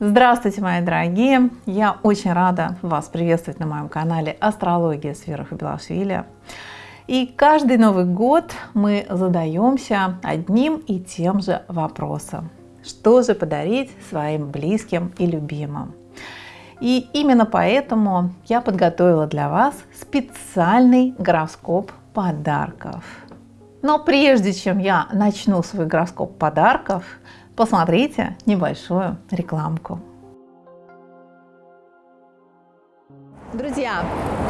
Здравствуйте, мои дорогие! Я очень рада вас приветствовать на моем канале «Астрология с Белашвили». И каждый Новый год мы задаемся одним и тем же вопросом. Что же подарить своим близким и любимым? И именно поэтому я подготовила для вас специальный гороскоп подарков. Но прежде чем я начну свой гороскоп подарков, посмотрите небольшую рекламку. Друзья,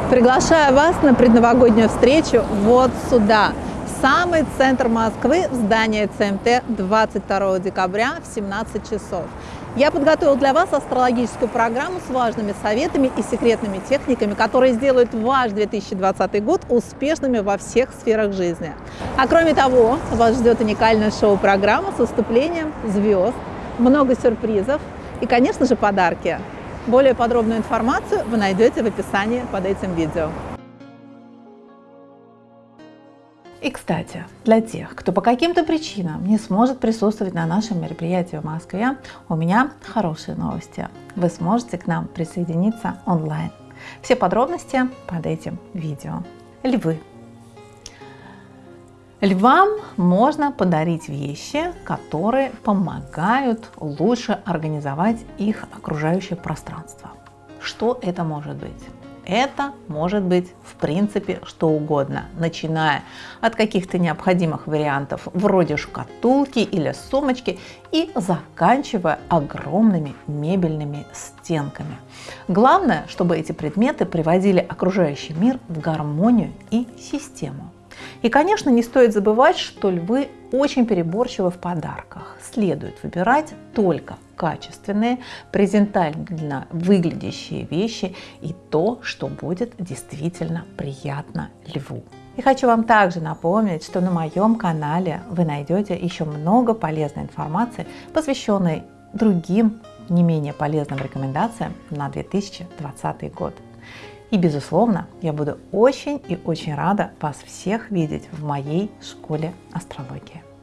приглашаю вас на предновогоднюю встречу вот сюда, в самый центр Москвы, в здание ЦМТ 22 декабря в 17 часов. Я подготовил для вас астрологическую программу с важными советами и секретными техниками, которые сделают ваш 2020 год успешными во всех сферах жизни. А кроме того, вас ждет уникальная шоу-программа с выступлением звезд, много сюрпризов и, конечно же, подарки. Более подробную информацию вы найдете в описании под этим видео. И, кстати, для тех, кто по каким-то причинам не сможет присутствовать на нашем мероприятии в Москве, у меня хорошие новости. Вы сможете к нам присоединиться онлайн. Все подробности под этим видео. Львы. Львам можно подарить вещи, которые помогают лучше организовать их окружающее пространство. Что это может быть? Это может быть в принципе что угодно, начиная от каких-то необходимых вариантов вроде шкатулки или сумочки и заканчивая огромными мебельными стенками. Главное, чтобы эти предметы приводили окружающий мир в гармонию и систему. И, конечно, не стоит забывать, что львы очень переборчивы в подарках. Следует выбирать только качественные, презентабельно выглядящие вещи и то, что будет действительно приятно льву. И хочу вам также напомнить, что на моем канале вы найдете еще много полезной информации, посвященной другим не менее полезным рекомендациям на 2020 год. И, безусловно, я буду очень и очень рада вас всех видеть в моей школе астрологии.